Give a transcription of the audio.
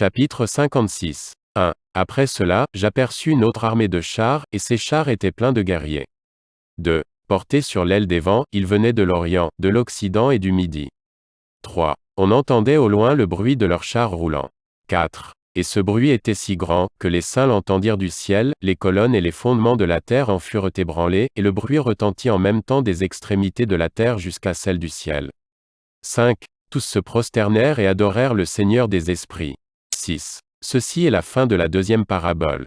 Chapitre 56. 1. Après cela, j'aperçus une autre armée de chars, et ces chars étaient pleins de guerriers. 2. Portés sur l'aile des vents, ils venaient de l'Orient, de l'Occident et du Midi. 3. On entendait au loin le bruit de leurs chars roulants. 4. Et ce bruit était si grand, que les saints l'entendirent du ciel, les colonnes et les fondements de la terre en furent ébranlés, et le bruit retentit en même temps des extrémités de la terre jusqu'à celle du ciel. 5. Tous se prosternèrent et adorèrent le Seigneur des esprits. 6. Ceci est la fin de la deuxième parabole.